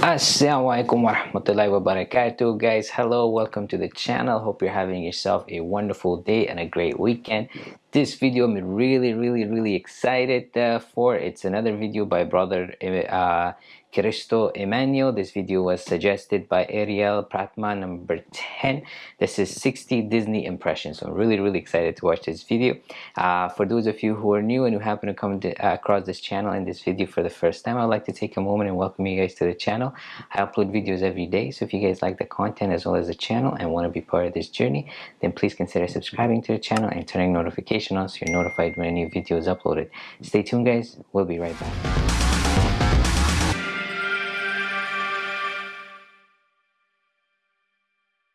Assalamualaikum warahmatullahi wabarakatuh guys. Hello welcome to the channel. Hope you're having yourself a wonderful day and a great weekend this video I'm really really really excited uh, for it's another video by brother uh, Cristo Emmanuel. This video was suggested by Ariel Pratma number 10. This is 60 Disney impressions. So I'm really, really excited to watch this video. Uh, for those of you who are new and who happen to come to, uh, across this channel and this video for the first time, I'd like to take a moment and welcome you guys to the channel. I upload videos every day. So if you guys like the content as well as the channel and want to be part of this journey, then please consider subscribing to the channel and turning notification on so you're notified when a new video is uploaded. Stay tuned guys. We'll be right back.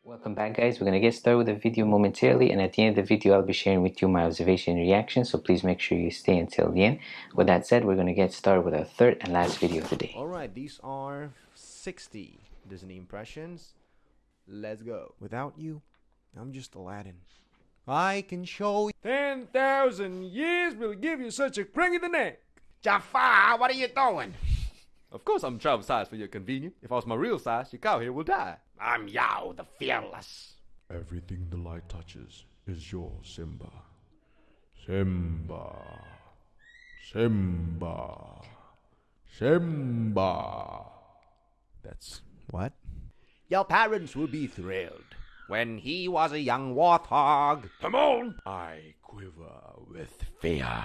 Welcome back guys, we're going to get started with the video momentarily and at the end of the video I'll be sharing with you my observation and reaction so please make sure you stay until the end. With that said, we're going to get started with our third and last video of the day. Alright, these are 60 Disney impressions. Let's go. Without you, I'm just Aladdin. I can show you. 10,000 years will give you such a crank in the neck. Jafar, what are you doing? Of course I'm travel size for your convenience. If I was my real size, your cow here will die. I'm Yao the Fearless. Everything the light touches is your Simba. Simba. Simba. Simba. That's what? Your parents will be thrilled. When he was a young warthog. Come on! I quiver with fear.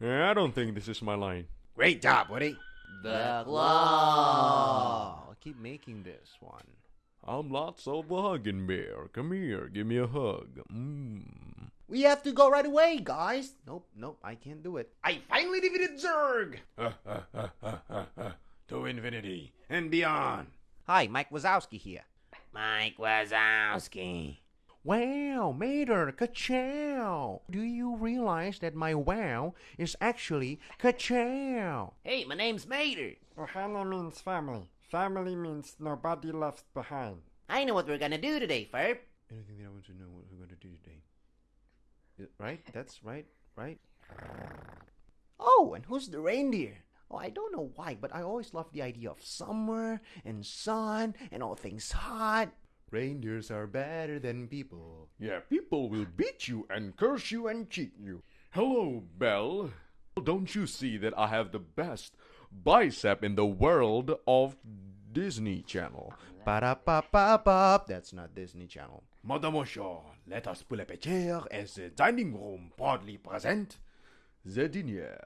Yeah, I don't think this is my line. Great job, Woody. The claw. Oh, I'll keep making this one. I'm Lotso the hugging bear. Come here, give me a hug. Mmm. We have to go right away, guys. Nope, nope, I can't do it. I finally defeated Zurg. to infinity and beyond. Hi, Mike Wazowski here. Mike Wazowski. Wow, Mater, ka-chow. Do you realize that my wow is actually ka-chow? Hey, my name's Mater. Ohana means family. Family means nobody left behind. I know what we're gonna do today, Ferb. Anything that I want to know what we're going to do today. Right? That's right, right? Oh, and who's the reindeer? Oh, I don't know why, but I always love the idea of summer and sun and all things hot. Reindeers are better than people. Yeah, people will beat you and curse you and cheat you. Hello, Belle. Don't you see that I have the best bicep in the world of Disney Channel? Ba-da-ba-ba-ba. That's not Disney Channel. Mademoiselle, let us pull up a chair as the dining room proudly present the diner.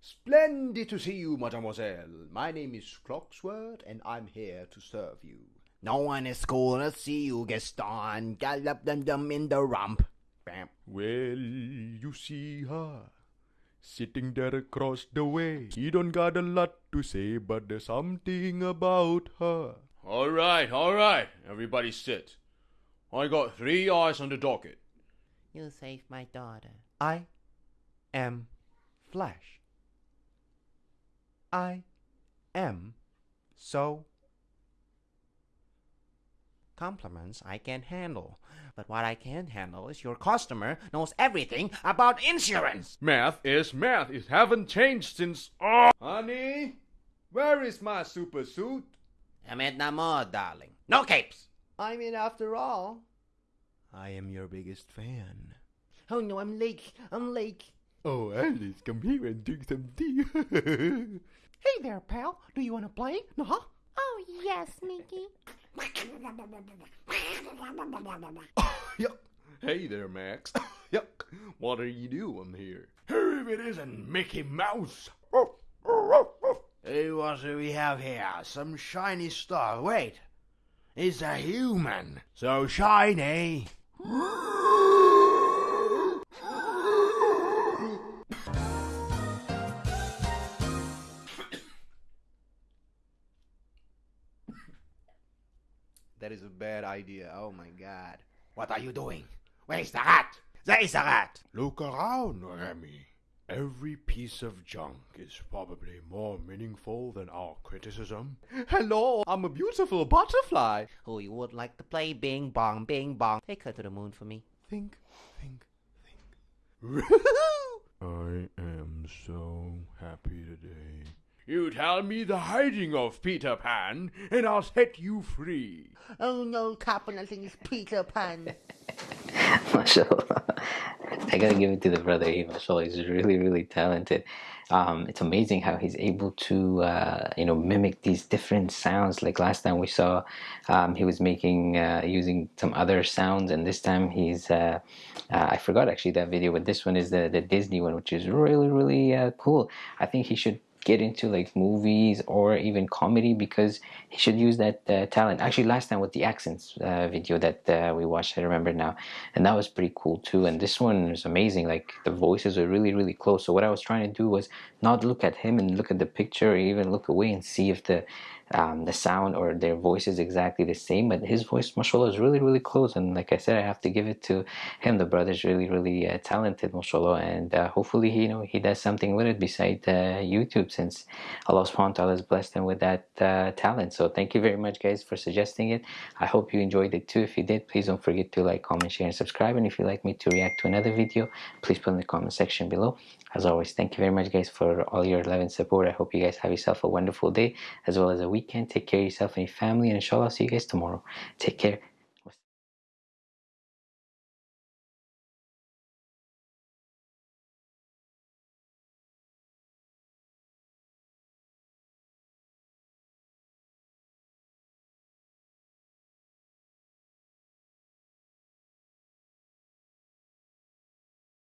Splendid to see you, mademoiselle. My name is Cogsworth, and I'm here to serve you. No one is gonna see you, Gaston. Gallop them them in the rump. Bam. Well, you see her sitting there across the way. He don't got a lot to say, but there's something about her. All right, all right, everybody sit. I got three eyes on the docket. You saved my daughter. I am Flash. I am so. Compliments I can't handle, but what I can't handle is your customer knows everything about insurance. Math is math. It haven't changed since. Oh, honey, where is my super suit? I'm Edna Mode, darling. No capes. I mean, after all, I am your biggest fan. Oh no, I'm late. I'm late. Oh, Alice, come here and drink some tea. Hey there, pal. Do you want to play? No, huh? Oh, yes, Mickey. Yuck. Hey there, Max. Yuck. What are you doing here? If it isn't Mickey Mouse. Hey, what do we have here? Some shiny stuff. Wait. It's a human. So shiny. That is a bad idea. Oh my god. What are you doing? Where's the rat? There is a rat. Look around, Remy. Every piece of junk is probably more meaningful than our criticism. Hello, I'm a beautiful butterfly. Oh, you would like to play Bing Bong, Bing Bong. Take her to the moon for me. Think, think, think. I am so happy today. You tell me the hiding of Peter Pan, and I'll set you free. Oh no, Captain, I think it's Peter Pan. mashallah i gotta give it to the brother he mashallah he's really really talented um, it's amazing how he's able to uh, you know mimic these different sounds like last time we saw um, he was making uh, using some other sounds and this time he's uh, uh I forgot actually that video but this one is the, the Disney one which is really really uh, cool I think he should get into like movies or even comedy because he should use that uh, talent. Actually last time with the accents uh, video that uh, we watched I remember now and that was pretty cool too and this one is amazing like the voices are really really close. So what I was trying to do was not look at him and look at the picture or even look away and see if the um, the sound or their voice is exactly the same but his voice mashallah is really really close. And like I said I have to give it to him. The brother's really really uh, talented mashallah. And uh, hopefully he, you know he does something with it besides uh, YouTube since Allah subhanahu wa ta'ala has blessed him with that uh, talent. So thank you very much guys for suggesting it. I hope you enjoyed it too. If you did please don't forget to like comment share and subscribe. And if you'd like me to react to another video please put in the comment section below. As always thank you very much guys for all your love and support. I hope you guys have yourself a wonderful day as well as a weekend. Take care of yourself and your family and inshallah I'll see you guys tomorrow. Take care